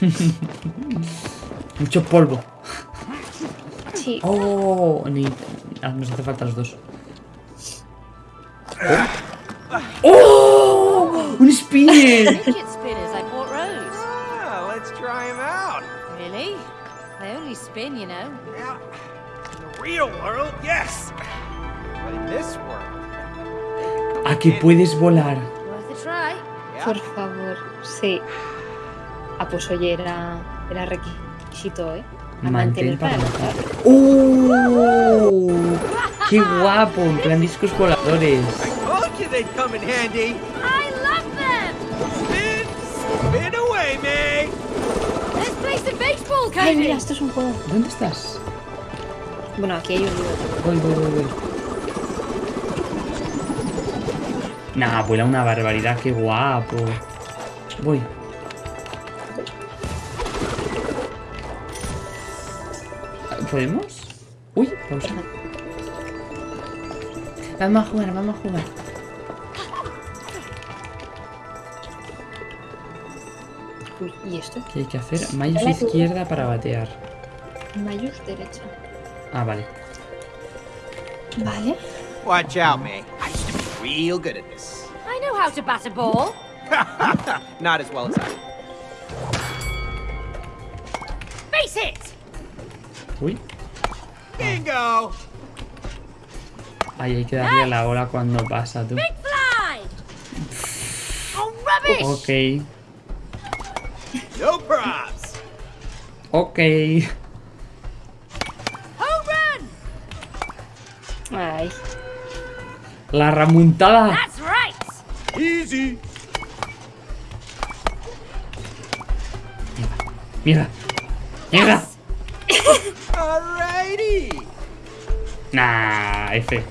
Mucho polvo. Sí. Oh, ni... ah, nos hace falta los dos. ¡Oh! ¡Un spinner! Fidget spinners I bought Rose. Let's try him out. Really? They only spin, you know. Yeah. In the real world, yes. But in this world, ¿A que puedes volar? Por favor, sí. Ah, pues oye, era, era requisito, ¿eh? A Mantén mantener para. ¡Oh! ¡Qué guapo! En plan discos voladores. I told you they'd come in handy. I love them! Spin, spin away, May. Let's play some baseball, Ay, mira, esto es un juego. ¿Dónde estás? Bueno, aquí hay un libro. Voy, voy, voy, voy. Nah, vuela una barbaridad, qué guapo. Voy. ¿Podemos? Uy, pausa. Vamos a jugar, vamos a jugar. Uy, ¿y esto? ¿Qué hay que hacer? Mayus izquierda para batear. Mayus derecha. Ah, vale. Vale. Watch out, May. I used to be real good at this. I know how to bat a ball. Not as well as I. Ahí hay que darle a la bola cuando pasa, tú. Big fly! Oh, rubbish! Ok. No props. Ok. Home run! Ay. La right! Easy. Mira. Mira. Alrighty. Nah, F.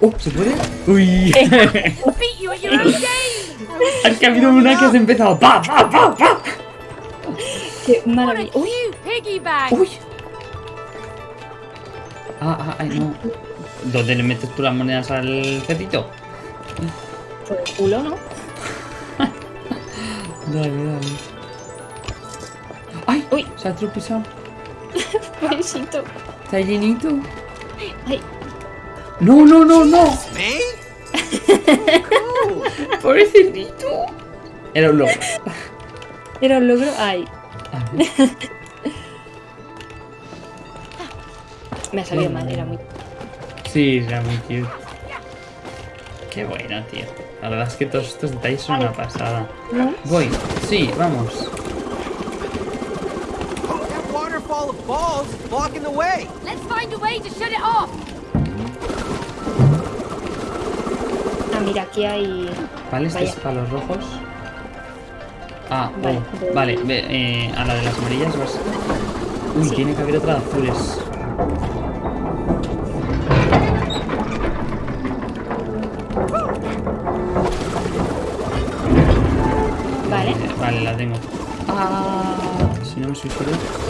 Oh, ¿se puede? Uy. Que ha habido una que has empezado. ¡Pa, pa, pa, pa! Qué maravilla. Uy! ¡Uy! Ah, ah, ay, no. ¿Dónde le metes tú las monedas al cetito? por el culo, ¿no? Dale, dale. ¡Ay! Uy. Se ha tropezado. Pobrecito. Está llenito. Ay, No, no, no, no. May? Pobrecito. Era un loco. era un logro. Ay, me ha salido mal, era muy. Sí, era muy cute. Qué bueno, tío. La verdad es que todos estos detalles son una pasada. ¿No? Voy. Sí, vamos. That waterfall is blocking the way. Let's find a way to shut it off! Ah, mira, aquí hay. Vale, este Vaya. es para los rojos. Ah, Vale, oh, vale, ve, eh, a la de las amarillas vas. Uy, Sí. tiene que haber otra de azules. Vale. Eh, vale, la tengo. Ah, si no me suicido. Ostras,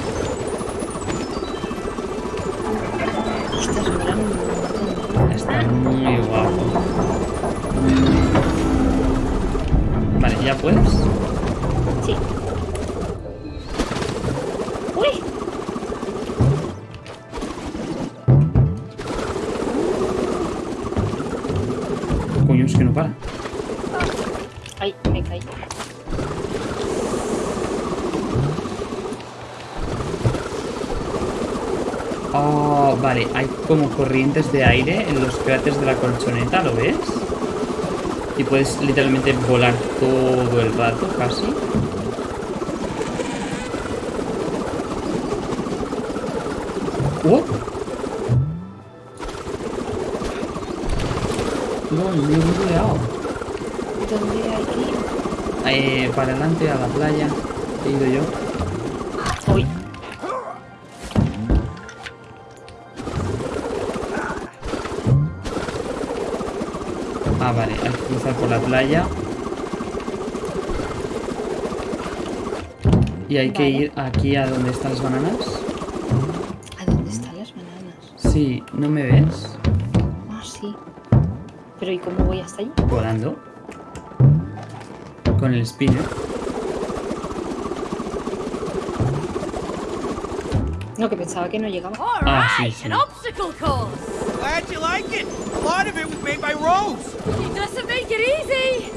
montón. Está muy guapo. Vale, ¿ya puedes? Sí. Uy, Coño, es que no para. ay, me caí. Oh, vale, hay como corrientes de aire en los cráteres de la colchoneta, ¿lo ves? Y puedes literalmente volar todo el rato, casi. ¡Oh! No, me he bugueado. ¿Dónde hay que ir? Eh, para adelante, a la playa. He ido yo. Ah, vale, hay que cruzar por la playa. Y hay que ir aquí a donde están las bananas. ¿A dónde están las bananas? Sí, ¿no me ves? Ah, sí. ¿Pero y cómo voy hasta allí? Volando. Con el spinner. No, que pensaba que no llegaba. Ah, sí, sí. An. Glad you like it. A lot of it was made by Rose. It doesn't make it easy.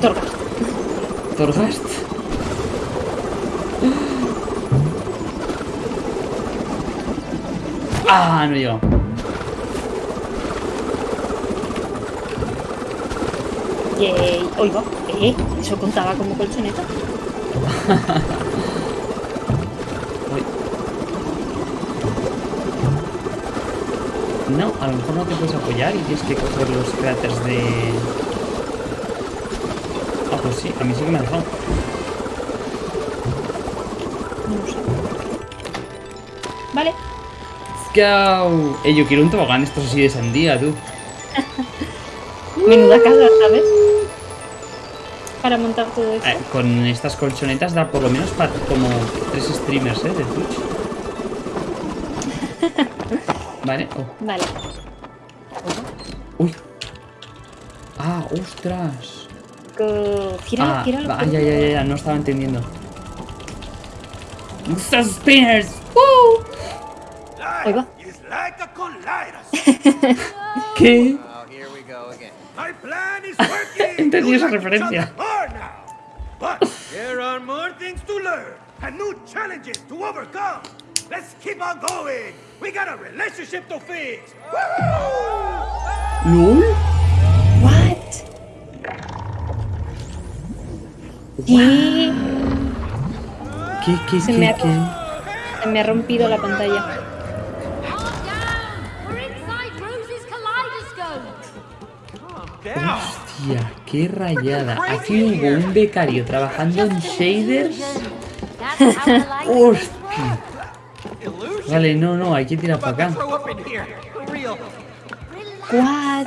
Torgas. Torghast. Ah, no he llegado. Yay. Oiga, ¿eh? ¿Eso contaba como colchoneta? No, a lo mejor no te puedes apoyar y tienes que coger los cráteres de... Ah, pues sí, a mí sí que me ha dejado. No lo sé. Vale. ¡Go! Eh, yo quiero un tobogán estos así de sandía, tú. Menuda casa, ¿sabes? Para montar todo eso. Eh, con estas colchonetas da por lo menos para como tres streamers, ¿eh? De Twitch. Vale. oh. Vale. Uy. Ah, ostras. Go- Gira, Ah, gira va- ya, ya, ya, ya, no estaba entendiendo. ¡Estas spinners! ¡Woo! Ahí va. ¿Qué? Entendí esa referencia. But there are more things to learn and new challenges to overcome. Let's keep on going. We got a relationship to fix. ¿Lol? What? ¿Qué? ¿Qué, qué, Se qué, me ha- qué? Se me ha rompido la pantalla. Calm down. We're inside Rose's kaleidoscope. Down. Hostia, qué rayada. Aquí hubo un becario trabajando en shaders. Hostia. Vale, no, no, hay que tirar para acá. What?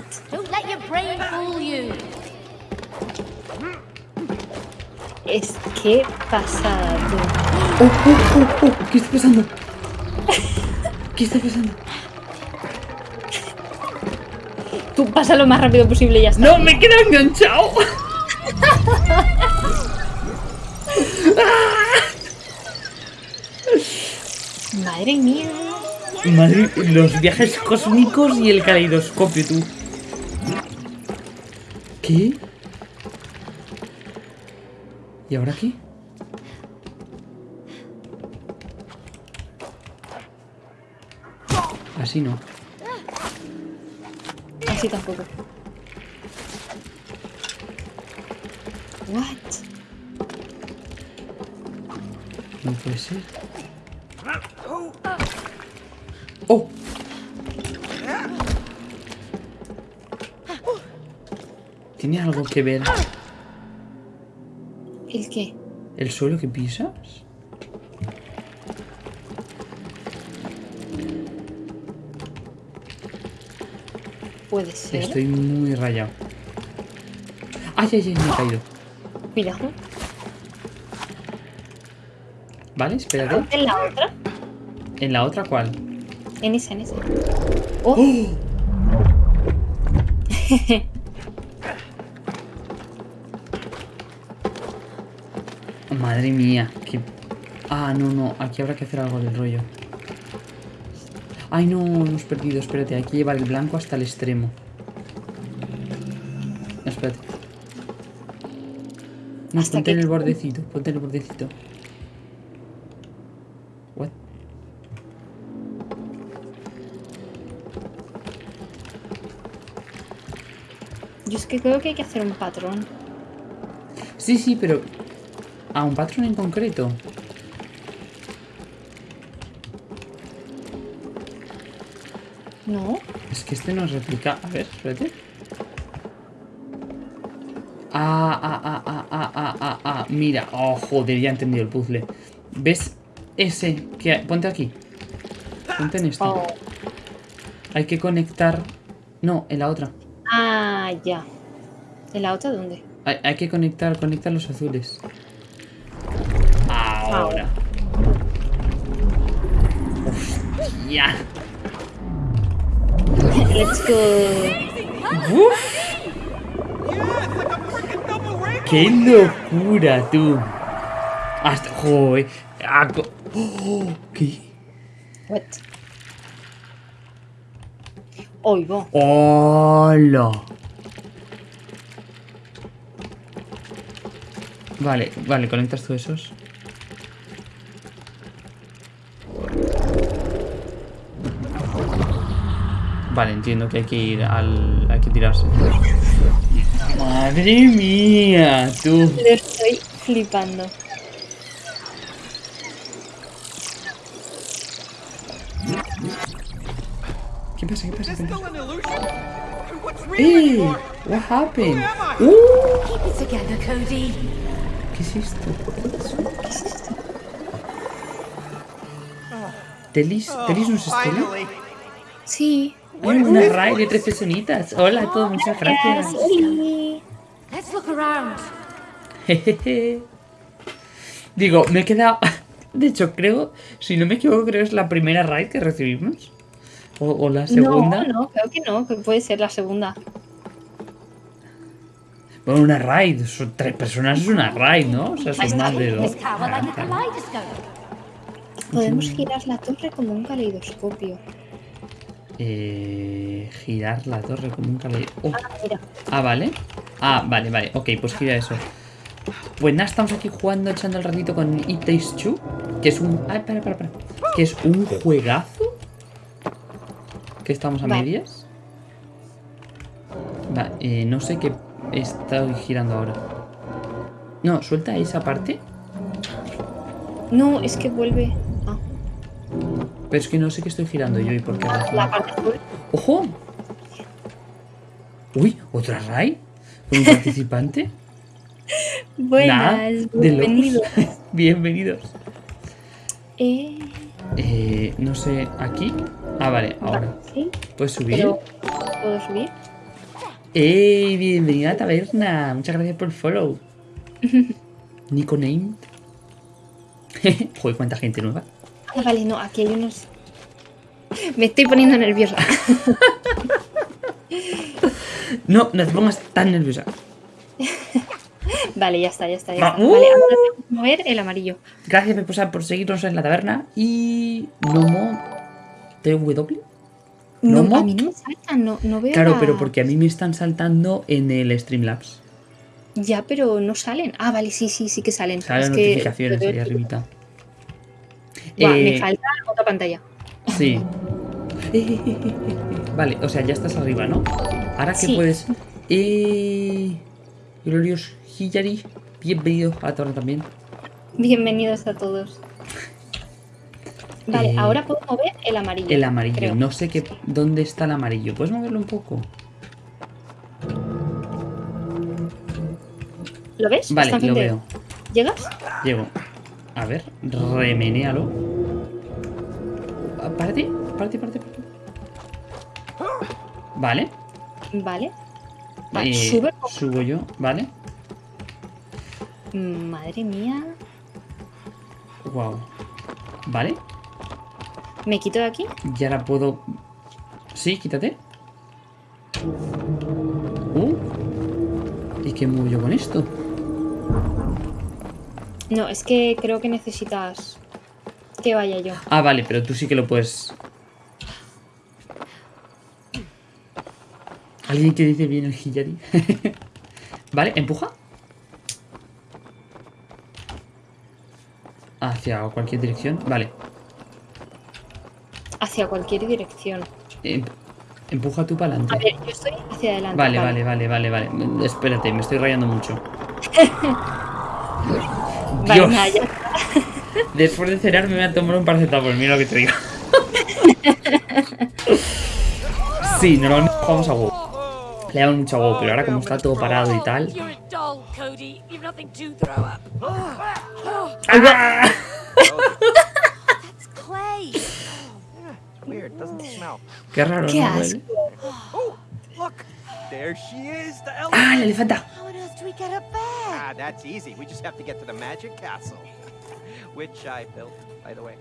Es que pasado. Oh, oh, oh, oh, ¿Qué está pasando? ¿Qué está pasando? Tú pasa lo más rápido posible y ya está. ¡No, me he quedado enganchado! Madre mía. Madre, los viajes cósmicos y el caleidoscopio, tú. ¿Qué? ¿Y ahora qué? Así no. Así tampoco. What? No puede ser. ¡Oh! ¿Tiene algo que ver ¿El qué? el suelo que pisas? Puede ser. Estoy muy rayado. ¡Ay, ay, ay! Me he caído. Cuidado. ¿Vale? Espérate. ¿En la otra? ¿En la otra cuál? En esa, en esa. Oh, Madre mía, que... Ah, no, no, aquí habrá que hacer algo del rollo. Ay, no, hemos perdido, espérate, hay que llevar el blanco hasta el extremo. Espérate. No, ¿Hasta ponte en el bordecito, ponte en el bordecito. What? yo es que creo que hay que hacer un patrón. Sí, sí, pero... A un patrón en concreto. ¿No? Es que este no replica. A ver, espérate. Ah, ah, ah, ah, ah, ah, ah, ah. Mira. Oh, joder, ya he entendido el puzzle. ¿Ves ese? que Ponte aquí. Ponte en esta. Oh. Hay que conectar. No, en la otra. Ah, ya. ¿En la otra dónde? Hay, hay que conectar, conectar los azules. Ahora. Hostia. Let's go. Uf. ¡Qué locura, tú! Hasta... ¡Joder! ¡Oh! ¿Qué? What? Oigo. ¡Hola! Vale, vale, conectas todos esos. Vale, entiendo que hay que ir al... hay que tirarse. ¡Madre mía! Tú. Lo estoy flipando. ¿Qué pasa? ¿Qué pasa? ¿Qué pasa? ¡Eh! anymore? What happened? ¡Uh! It together, Cody. ¿Qué es esto? ¿Telis? ¿Telis nos Finally. Sí. Hay una raid de tres personitas. Hola a todos, muchas gracias. Let's look around. Jejeje. Digo, me he quedado. De hecho, creo, si no me equivoco, creo que es la primera raid que recibimos. O, o la segunda. No, no, creo que no, que puede ser la segunda. Bueno, una raid. Son tres personas es una raid, ¿no? O sea, son más de dos. This tower like a kaleidoscope. Podemos girar la torre como un caleidoscopio. Eh, girar la torre como un caballo. Oh, Ah, mira. Ah, vale. Ah, vale, vale. Ok, pues gira eso. Pues nada, estamos aquí jugando, echando el ratito con It Takes Two. Que es un. Ah, para, para, para. Que es un juegazo. Que estamos a Vale. medias. Va, eh, no sé qué estoy girando ahora. No, suelta esa parte. No, es que vuelve. Pero es que no sé qué estoy girando yo y por qué razón. ¡Ojo! Uy, otra. ¿Con un participante? Buenas, de locos. bienvenido. Bienvenidos. Eh, Eh, no sé, aquí. Ah, vale, ahora. sí, ¿Puedes subir? pero ¿puedo subir? ¡Ey! Bienvenida a la taberna. Muchas gracias por el follow. Nico Name. Joder, cuánta gente nueva. Ah, vale, no, aquí hay unos. Me estoy poniendo nerviosa. No, no te pongas tan nerviosa. vale, ya está, ya está. Ya Va, está. ¡uh! Vale, ahora tengo que mover el amarillo. Gracias Peposa, por seguirnos en la taberna. Y. Nomo. TW. No, ¿Nomo? a mí no me salta, no, no veo. Claro, la- pero porque a mí me están saltando en el Streamlabs. Ya, pero no salen. Ah, vale, sí, sí, sí que salen. Salen Es que- notificaciones ahí arribita. Buah, Eh, Me falta otra pantalla. Sí. Vale, o sea, ya estás arriba, ¿no? Ahora que Sí. puedes. Eh... Glorious Hillary, bienvenido a torre también. Bienvenidos a todos. Vale, Eh, ahora puedo mover el amarillo. El amarillo, creo. no sé qué, dónde está el amarillo. ¿Puedes moverlo un poco? ¿Lo ves? Vale, lo veo. ¿Llegas? Llego. A ver, remenéalo. Ah, Párate, párate, párate, párate. Vale. Vale. Vale, eh, sube. subo yo, ¿vale? Madre mía. Wow. Vale. ¿Me quito de aquí? Y ahora puedo... Sí, quítate. Uh. ¿Y qué muevo yo con esto? No, es que creo que necesitas que vaya yo. Ah, vale, pero tú sí que lo puedes... ¿Alguien que dice bien el Hillary? vale, empuja. Hacia cualquier dirección. Vale. Hacia cualquier dirección. Em- empuja tú para A adelante. ver, yo estoy hacia adelante. Vale, vale, vale, vale, vale. Espérate, me estoy rayando mucho. Dios. Después de cenar me voy a tomar un paracetamol, mira lo que te digo. sí, normalmente jugamos a WoW. Le damos mucho a WoW, pero ahora como está todo parado y tal... ¡Ah! Qué raro, Qué ¿no? asco. Oh. ¡Ah, la elefanta! We get up there? Ah, that's easy. We just have to get to the magic castle. Which I built, by the way.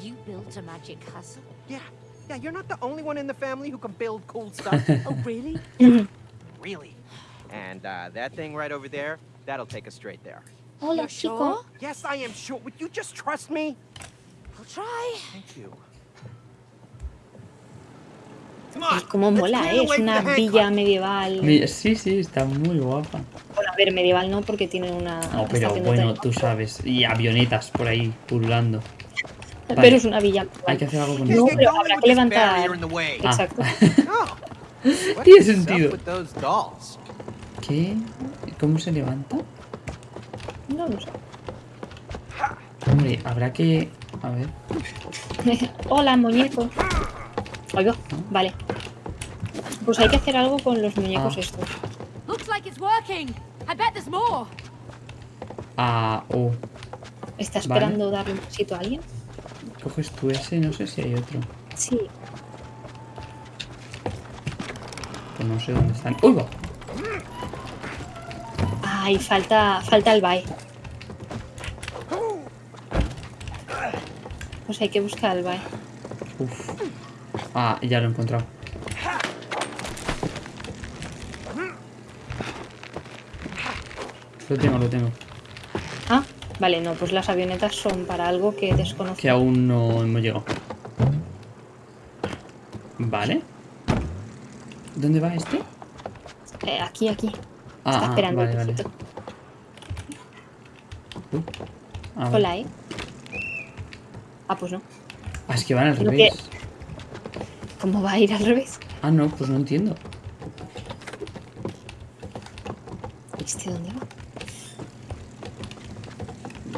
You built a magic castle. Yeah, yeah, you're not the only one in the family who can build cool stuff. Oh, really? really. And uh, that thing right over there, that'll take us straight there. Hola, You're chico. sure? Yes, I am sure. Would you just trust me? I'll try. Thank you. Cómo let's mola, ¿eh? the Es una villa medieval. Sí, sí, está muy guapa. Bueno, a ver, medieval no, porque tiene una. No, pero bueno, tú sabes. Y avionetas por ahí pululando. vale. Pero es una villa. Hay que hacer algo con No, esto. get pero habrá que levantar-. Ah. Exacto. Tiene sentido. ¿Qué? ¿Cómo se levanta? No, no sé. Hombre, habrá que... A ver. Hola, muñeco. Oigo, vale. Pues hay que hacer algo con los muñecos Ah. estos. Looks like it's working. I bet there's more. Ah, oh. ¿Está Vale. esperando darle un besito a alguien? Coges tú ese, no sé si hay otro. Sí. Pues no sé dónde están. ¡Uy, va! Ay, falta, falta el bye. Pues hay que buscar el bye. Uf. Ah, ya lo he encontrado. Lo tengo, lo tengo. Ah, vale, no, pues las avionetas son para algo que desconozco. Que aún no hemos llegado. Vale. ¿Dónde va este? Eh, aquí, aquí. Ah, Está ah, esperando vale, el vale. Uy. Ah, vale. Hola, ¿eh? Ah, pues no. Ah, es que van al revés. ¿Cómo va a ir al revés? Ah, no, pues no entiendo. ¿Este dónde va?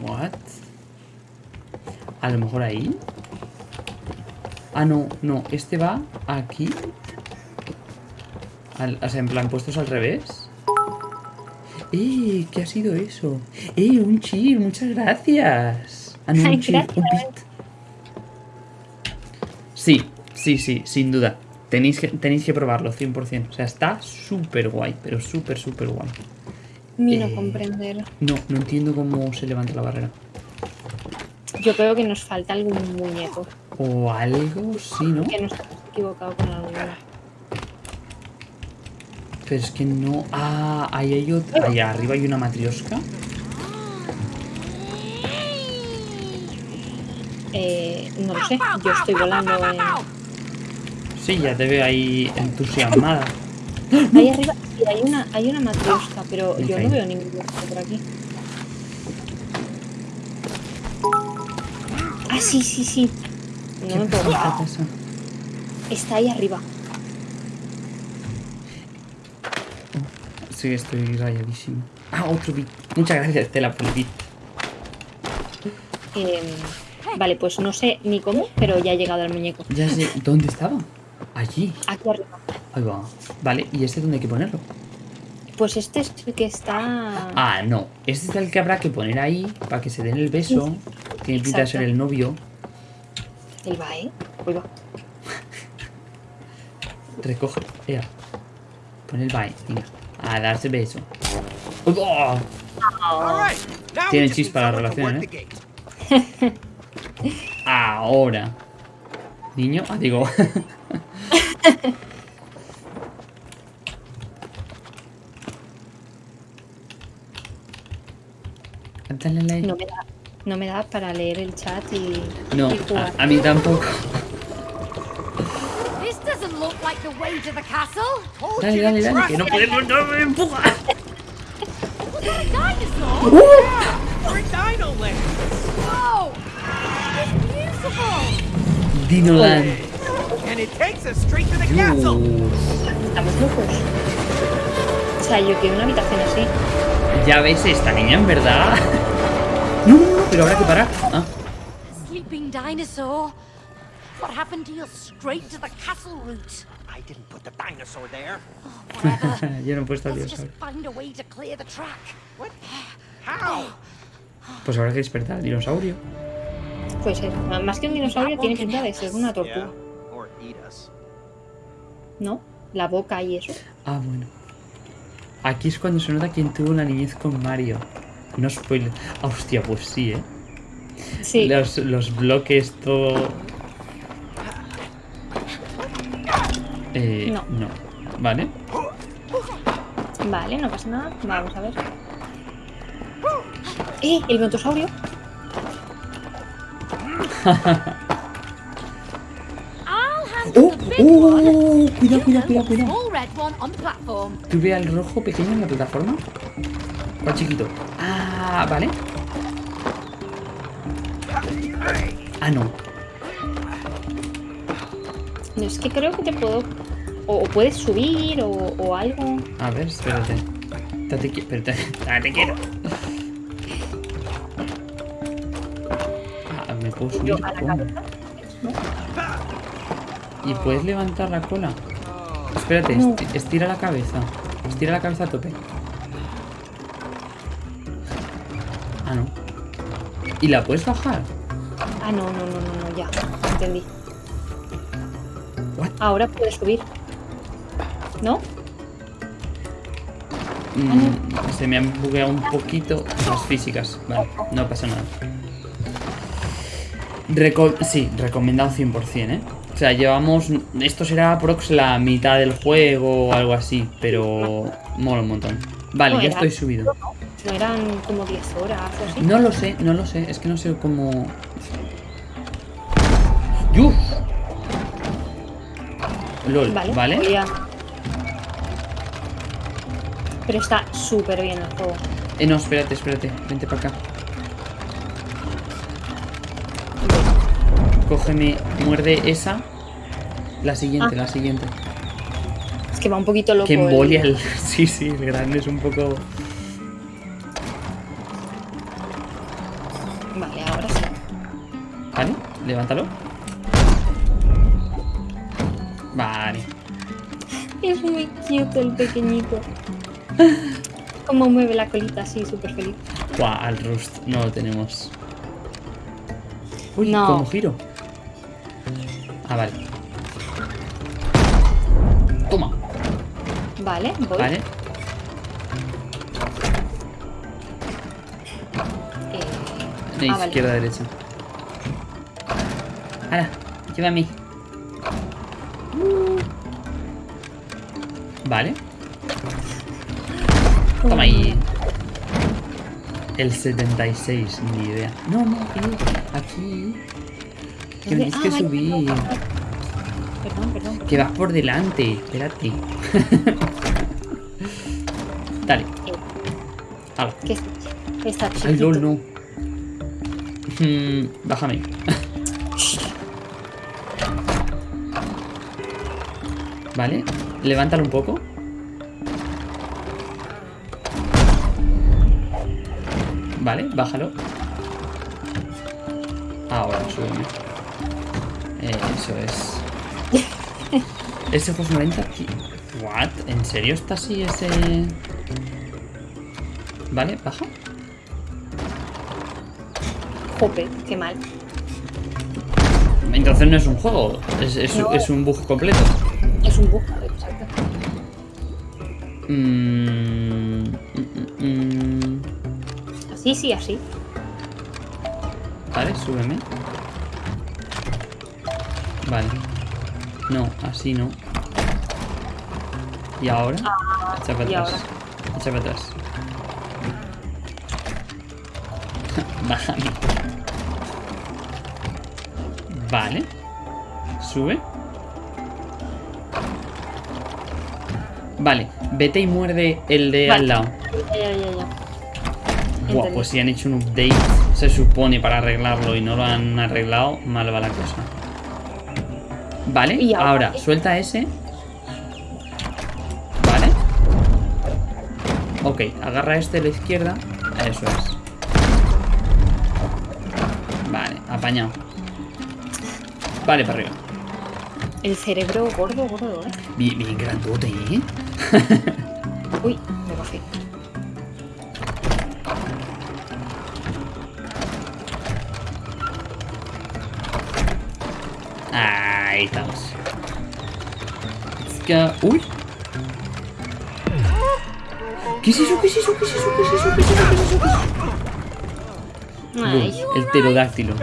What? A lo mejor ahí. Ah, no, no. Este va aquí. Al- o sea, en plan, puestos al revés. ¡Eh! ¿Qué ha sido eso? ¡Eh! Un chip, muchas gracias. Ah, no, un chip, un bit. Sí, sí, sí, sin duda. Tenéis que, tenéis que probarlo, 100%. O sea, está súper guay, pero súper, súper guay. Ni no Eh. comprender. No, no entiendo cómo se levanta la barrera. Yo creo que nos falta algún muñeco. O algo, sí, ¿no? Que nos hemos equivocado con alguno. Pero es que no. Ah, ahí hay otra. Allá arriba hay una matriosca. Eh, no lo sé. Yo estoy volando en... Sí, ya te veo ahí entusiasmada. Ahí arriba sí, hay una, hay una matriosca, pero yo no veo muñeco por aquí. Ah, sí, sí, sí. No me puedo ¿Qué bajar. pasa? Está ahí arriba. Sí, estoy rayadísimo. Ah, otro bit. Muchas gracias, Estela, por el bit. Eh, vale, pues no sé ni cómo, pero ya ha llegado el muñeco. Ya sé. ¿Dónde estaba? Allí. Aquí arriba. Ahí va. Vale, ¿y este dónde hay que ponerlo? Pues este es el que está... Ah, no. Este es el que habrá que poner ahí para que se den el beso. Tiene pinta de ser el novio. El va, ¿eh? Uy, va. Recoge. Ea. Pon el bye. Venga. A darse beso. ¡Uy, oh! Tienen chispa la relación, ¿eh? Ahora. Niño. Ah, digo. Dale like. No me da, no me da para leer el chat y, No, y jugar. a, a mí tampoco. This doesn't look like the way to the castle. Told Dale, dale, dale, que no podemos, no me empuja. Beautiful. Dinoland. And it takes us straight to the castle. Estamos locos. O sea, yo quiero una habitación así. Ya ves esta niña, en verdad. No, no, no, pero habrá que parar. Ah, Sleeping dinosaur. What happened to your straight to the castle route? I didn't put the dinosaur there. Whatever. yo no he puesto al dinosaurio. find a way to clear the track. What? How? Pues habrá que despertar al dinosaurio. Pues ser. Más que un dinosaurio, tiene pinta de ser una Yeah. tortuga. ¿No? La boca y eso. Ah, bueno. Aquí es cuando se nota quién tuvo la niñez con Mario. No spoiler. Ah, hostia, pues sí, ¿eh? Sí. Los, los bloques, todo... Eh, No. no. Vale. Vale, no pasa nada. Vamos a ver. ¡Eh! El brontosaurio. one. Cuidado, cuidado, cuidado, cuidado. small red one on the platform. ¿Tuve al rojo pequeño en la plataforma? ¿Cuál chiquito? Ah, vale. Ah, no. No, es que creo que te puedo. O, o puedes subir o, o algo. A ver, espérate. Date espérate. Date quiero. Ah, me puedo subir. Yo a la ¿Cómo? ¿No? ¿Y puedes levantar la cola? Espérate, No. esti- estira la cabeza. Estira la cabeza a tope. Ah, no. ¿Y la puedes bajar? Ah, no, no, no, no, no, ya. Entendí. What? Ahora puedes subir. ¿No? Mm, se me han bugueado un poquito las físicas. Vale, no pasa nada. Reco- sí, recomendado 100%, ¿eh? O sea, llevamos... Esto será prox la mitad del juego o algo así, pero mola un montón. Vale, No, ya era- estoy subido. No eran como 10 horas o así. No lo sé, no lo sé. Es que no sé cómo... ¡Yuf! LOL, Vale. ¿vale? Pero está súper bien el juego. Eh, no, espérate, espérate. Vente para acá. Cógeme, muerde esa. La siguiente, Ah. la siguiente. Es que va un poquito loco. Que embolia el... Sí, sí, el grande es un poco... Vale, ahora sí. Vale, levántalo. Vale. Es muy cute el pequeñito. Como mueve la colita así, súper feliz. Buah, al Rust no lo tenemos. Uy, No. ¿cómo giro? Ah, vale. Vale, voy. vale. Eh, De Ah, vale. izquierda a derecha. Ahora, llévame. Vale. Toma ahí. El 76, ni idea. No, no, aquí. Aquí. Tienes Ah, que vale, subir. Perdón, perdón. perdón. Que vas por delante. Espérate. Dale. Hala. ¿Qué es? Está chiquito. Ay, lol, no. Mm, bájame. Vale, levántalo un poco. Vale, bájalo. Ahora, súbeme. Eso es. Ese fue 90 aquí. What? ¿En serio está así ese...? Vale, baja. Jope, qué mal. Entonces no es un juego, es, es- No. es un bug completo. Es un bug, exacto. Mm, mm, mm, Así, sí, así. Vale, súbeme. Vale. No, así no. ¿Y ahora? Echa para ¿y atrás. Echa para atrás. Bájame. Vale. Sube. Vale, vete y muerde el de Vale. al lado. Ya, ya, ya, Entendí. pues si han hecho un update, se supone, para arreglarlo y no lo han arreglado, mal va la cosa. Vale, Y ahora suelta ese. Vale. Ok, agarra este de la izquierda. Eso es. Vale, apañado. Vale, para arriba. El cerebro gordo, gordo, ¿eh? Bien, bien grandote, ¿eh? Uy, Ahí estamos. Let's go. Uy. ¿Qué es eso? ¿Qué es eso? ¿Qué es eso? ¿Qué es eso? ¿Qué es eso? ¿Qué es eso? ¿Qué es eso? Ay, Boom, el pterodáctilo.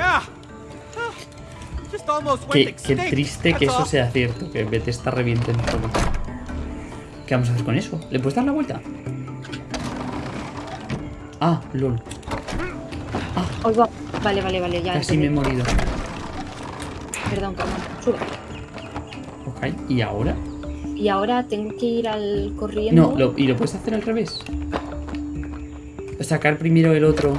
Qué, qué triste que eso sea cierto, que Bethesda reviente en todo. ¿Qué vamos a hacer con eso? ¿Le puedes dar la vuelta? Ah, lol. Oigo. Vale, vale, vale, ya. Casi me he morido. Perdón, perdón. Sube. Ok, ¿y ahora? Y ahora tengo que ir al corriendo. No, lo- ¿y lo puedes hacer al revés? Sacar primero el otro.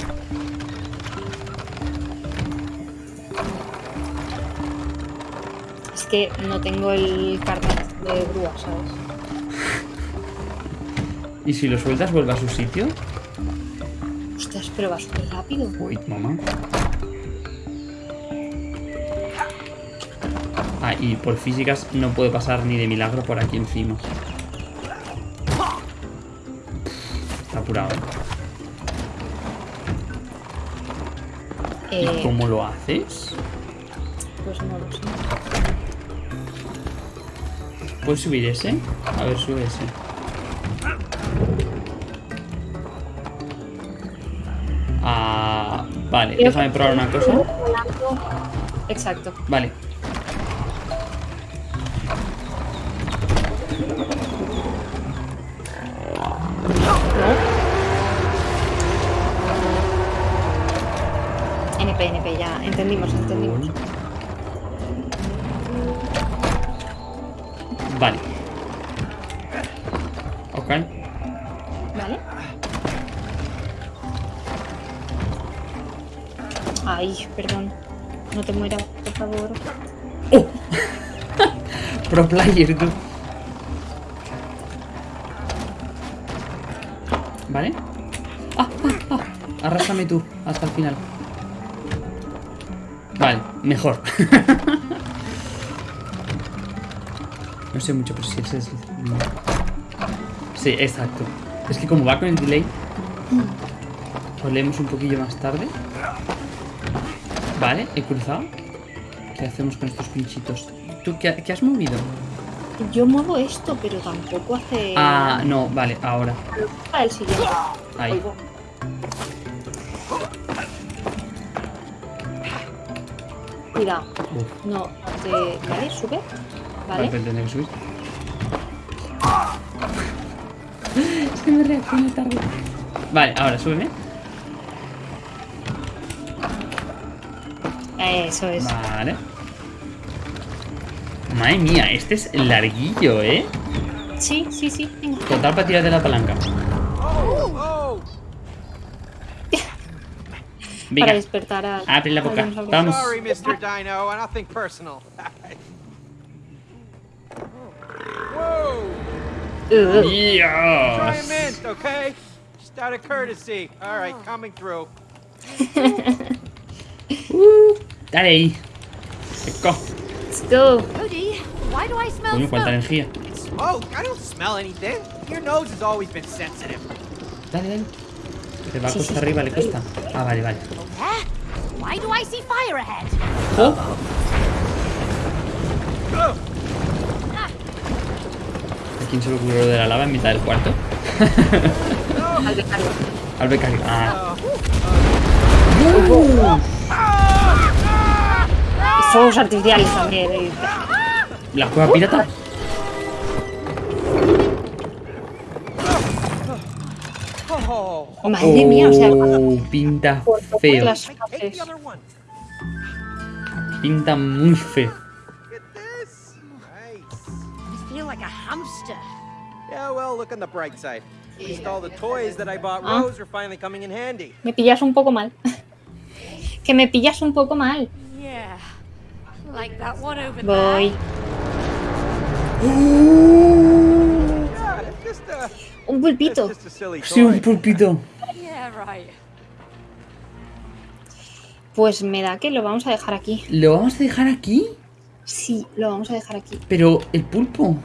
Es que no tengo el carnet de grúa, ¿sabes? ¿Y si lo sueltas vuelve a su sitio? Ostras, pero va súper rápido. Uy, mamá. Ah, y por físicas no puede pasar ni de milagro por aquí encima. Está apurado. ¿Y Eh, cómo lo haces? pues no lo sé. ¿Puedes subir ese? A ver, sube ese. Ah, vale, déjame probar una cosa. Exacto. Vale. Ok. ¿Vale? Ay, perdón. No te mueras, por favor. ¡Oh! Pro player, tú. ¿Vale? ¡Ah, ah, ah! Tú hasta el final. Vale, mejor. no sé mucho, pero si ese es... Sí, exacto. Es que como va con el delay... Lo leemos un poquillo más tarde. Vale, he cruzado. ¿Qué hacemos con estos pinchitos? ¿Tú qué, qué has movido? Yo muevo esto, pero tampoco hace. Ah, no, vale, ahora. Para el siguiente. Ahí. Cuidado. No, te... ¿Vale? Sube. vale, ¿Vale? tendré que subir. Es que me reacciona tarde. Vale, ahora súbeme. Eso es. Vale. Madre mía, este es larguillo, ¿eh? Sí, sí, sí. Venga. Total para tirar de la palanca. Oh, Para Venga, despertar a. abre la boca. Vamos. sorry, Mr. Dino. Nothing personal. Ugh. Try a Dios. mint, okay? Just out of courtesy. All right, coming through. Uh, dale ahí. Seco. Let's go. Cody, why do I smell Coño, cuánta smoke? energía. Smoke? I don't smell anything. Your nose has always been sensitive. Dale, dale. Le va Sí, cuesta sí, sí. arriba, le cuesta. Ah, vale, vale. Eh? Why do I see fire ahead? ¡Jo! ¿A quién se le ocurrió de la lava en mitad del cuarto? Al becario. Al becario. Ah. Y fuegos artificiales también. ¿La cueva pirata? Oh, Madre mía, o sea, Oh, pinta feo. Pinta muy feo. Yeah, well, look on the bright side. At least all the toys that I bought Ah. Rose are finally coming in handy. Me pillas un poco mal. que me pillas un poco mal. Yeah. Like that one over Voy. Yeah, it's just a, Un it's pulpito. just a silly Sí, un pulpito. Yeah, right. Pues me da que lo vamos a dejar aquí. ¿Lo vamos a dejar aquí? Sí, lo vamos a dejar aquí. Pero el pulpo.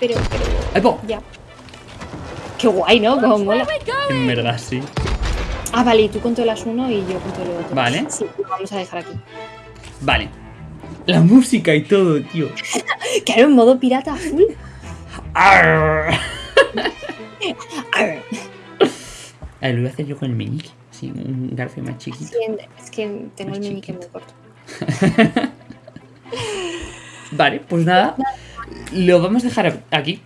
Pero, pero, ¡Ay, po! ya. Qué guay, ¿no? Como mola. En verdad, sí. Ah, vale, y tú controlas uno y yo controlo otro. Vale. Sí, lo vamos a dejar aquí. Vale. La música y todo, tío. Claro, en modo pirata full. Arr. Arr. A ver, lo voy a hacer yo con el meñique. Sí, un garfio más chiquito. Sí, es que tengo Más el meñique chiquito. muy corto. Vale, pues nada. Lo vamos a dejar aquí.